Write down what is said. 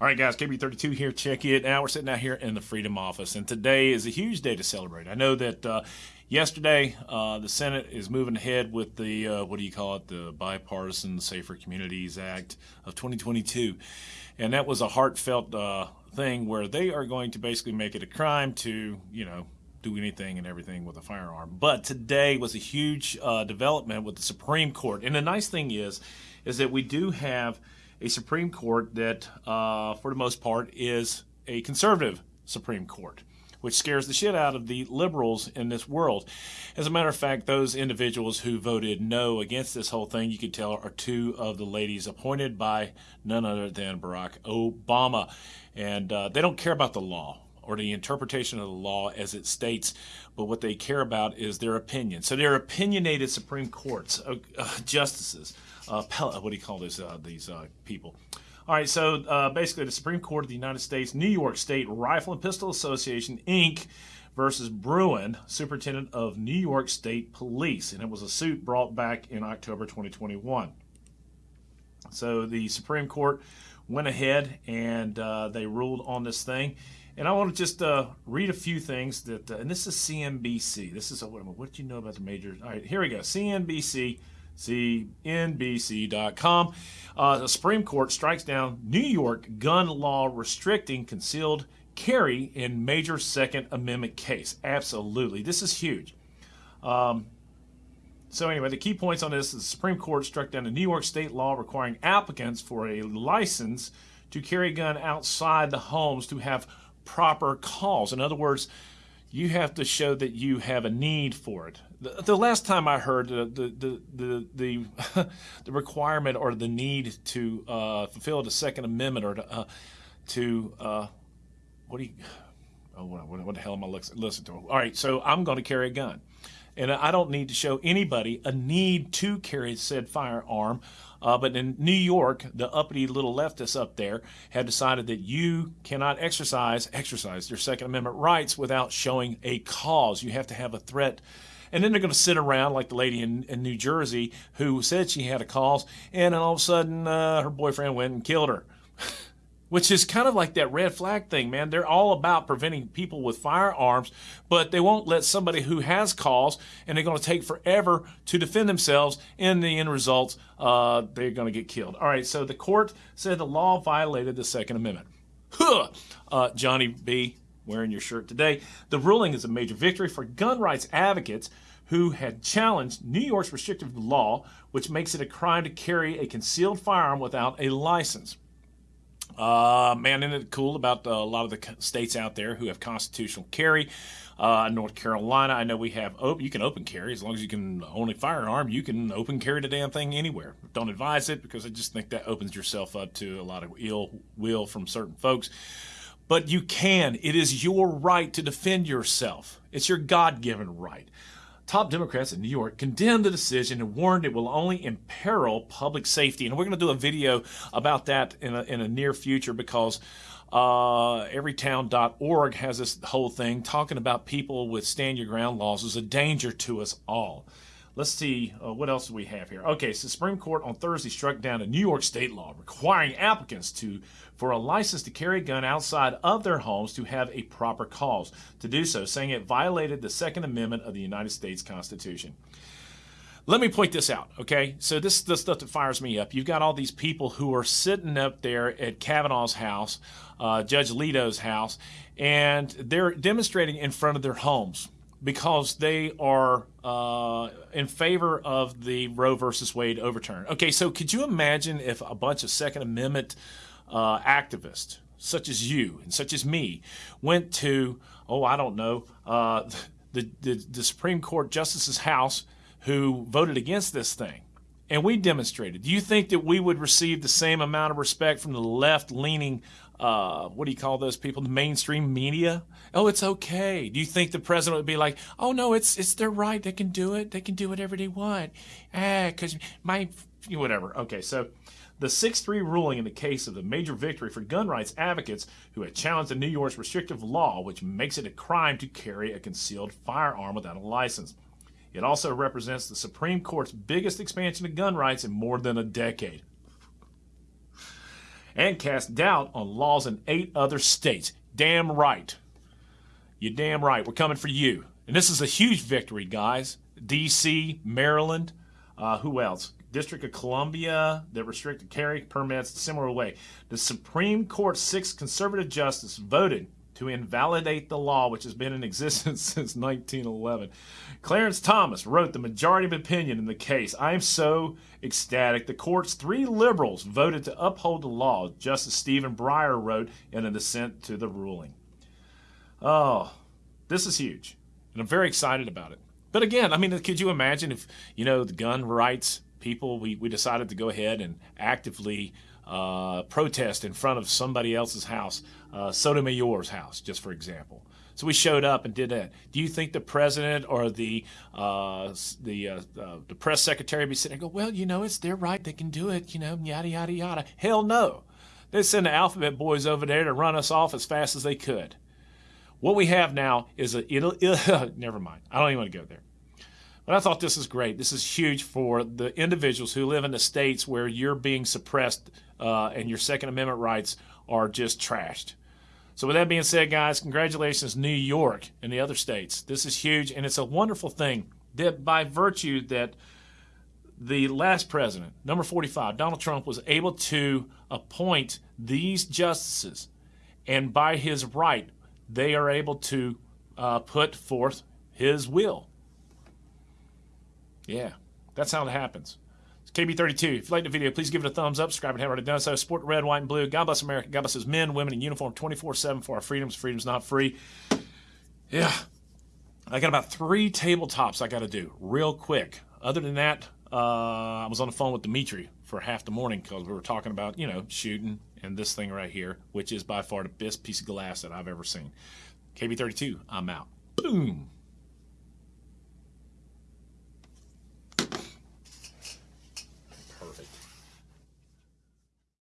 All right, guys, KB32 here. Check it out. We're sitting out here in the Freedom Office, and today is a huge day to celebrate. I know that uh, yesterday uh, the Senate is moving ahead with the, uh, what do you call it, the Bipartisan Safer Communities Act of 2022. And that was a heartfelt uh, thing where they are going to basically make it a crime to, you know, do anything and everything with a firearm. But today was a huge uh, development with the Supreme Court. And the nice thing is, is that we do have a Supreme Court that, uh, for the most part, is a conservative Supreme Court, which scares the shit out of the liberals in this world. As a matter of fact, those individuals who voted no against this whole thing, you can tell, are two of the ladies appointed by none other than Barack Obama. And uh, they don't care about the law or the interpretation of the law as it states, but what they care about is their opinion. So they're opinionated Supreme Courts, uh, uh, justices, uh, what do you call uh, these uh, people? All right, so uh, basically the Supreme Court of the United States, New York State Rifle and Pistol Association, Inc., versus Bruen, Superintendent of New York State Police. And it was a suit brought back in October 2021. So the Supreme Court went ahead and they ruled on this thing. And I want to just uh, read a few things that, uh, and this is CNBC. This is, a, what, what did you know about the major? All right, here we go. CNBC, CNBC.com. Uh, the Supreme Court strikes down New York gun law restricting concealed carry in major Second Amendment case. Absolutely. This is huge. Um, so anyway, the key points on this is the Supreme Court struck down a New York state law requiring applicants for a license to carry a gun outside the homes to have proper cause. In other words, you have to show that you have a need for it. The, the last time I heard the the the the, the requirement or the need to uh, fulfill the Second Amendment or to, uh, to uh, what do you oh what, what, the hell am I listening to? All right, so I'm going to carry a gun, and I don't need to show anybody a need to carry said firearm uh, but in New York, the uppity little leftists up there have decided that you cannot exercise exercise your Second Amendment rights without showing a cause. You have to have a threat. And then they're going to sit around like the lady in, in New Jersey who said she had a cause, and all of a sudden uh, her boyfriend went and killed her. Which is kind of like that red flag thing, man. They're all about preventing people with firearms, but they won't let somebody who has cause and they're going to take forever to defend themselves. In the end result, uh, they're going to get killed. All right, so the court said the law violated the Second Amendment. Huh! Uh, Johnny B. wearing your shirt today. The ruling is a major victory for gun rights advocates who had challenged New York's restrictive law, which makes it a crime to carry a concealed firearm without a license. Uh, man, isn't it cool about uh, a lot of the states out there who have constitutional carry? Uh, North Carolina, I know we have, oh, you can open carry as long as you can own a firearm, you can open carry the damn thing anywhere. Don't advise it because I just think that opens yourself up to a lot of ill will from certain folks. But you can. It is your right to defend yourself. It's your God given right. Top Democrats in New York condemned the decision and warned it will only imperil public safety. And we're going to do a video about that in a, in a near future because uh, everytown.org has this whole thing talking about people with stand your ground laws is a danger to us all. Let's see, uh, what else do we have here? Okay, so Supreme Court on Thursday struck down a New York state law requiring applicants to for a license to carry a gun outside of their homes to have a proper cause to do so, saying it violated the Second Amendment of the United States Constitution. Let me point this out, okay? So this is the stuff that fires me up. You've got all these people who are sitting up there at Kavanaugh's house, uh, Judge Alito's house, and they're demonstrating in front of their homes because they are uh, in favor of the Roe versus Wade overturn. Okay, so could you imagine if a bunch of Second Amendment uh, activists, such as you and such as me, went to, oh, I don't know, uh, the, the, the Supreme Court Justice's house who voted against this thing? And we demonstrated. Do you think that we would receive the same amount of respect from the left leaning uh, what do you call those people? The mainstream media. Oh, it's okay. Do you think the president would be like, oh no, it's it's their right. They can do it. They can do whatever they want. Ah, because my you whatever. Okay, so the 6-3 ruling in the case of the major victory for gun rights advocates who had challenged the New York's restrictive law, which makes it a crime to carry a concealed firearm without a license. It also represents the Supreme Court's biggest expansion of gun rights in more than a decade. And casts doubt on laws in eight other states. Damn right. You're damn right. We're coming for you. And this is a huge victory, guys. D.C., Maryland, uh, who else? District of Columbia that restricted carry permits similar way. The Supreme Court's six conservative justices voted to invalidate the law, which has been in existence since 1911. Clarence Thomas wrote the majority of opinion in the case. I am so ecstatic. The court's three liberals voted to uphold the law, Justice Stephen Breyer wrote in a dissent to the ruling. Oh, this is huge, and I'm very excited about it. But again, I mean, could you imagine if, you know, the gun rights people, we, we decided to go ahead and actively uh, protest in front of somebody else's house, uh, Sotomayor's house, just for example. So we showed up and did that. Do you think the president or the uh, the uh, uh, the press secretary be sitting there and go, well, you know, it's their right, they can do it, you know, yada yada yada. Hell no. They send the alphabet boys over there to run us off as fast as they could. What we have now is a never mind. I don't even want to go there. But I thought this is great. This is huge for the individuals who live in the states where you're being suppressed uh, and your Second Amendment rights are just trashed. So, with that being said, guys, congratulations, New York and the other states. This is huge, and it's a wonderful thing that by virtue that the last president, number 45, Donald Trump, was able to appoint these justices, and by his right, they are able to uh, put forth his will. Yeah, that's how it happens. It's KB32. If you like the video, please give it a thumbs up. Subscribe and have already done so. Support red, white, and blue. God bless America. God bless his men, women in uniform 24 7 for our freedoms. Freedom's not free. Yeah. I got about three tabletops I got to do real quick. Other than that, uh, I was on the phone with Dimitri for half the morning because we were talking about, you know, shooting and this thing right here, which is by far the best piece of glass that I've ever seen. KB32, I'm out. Boom.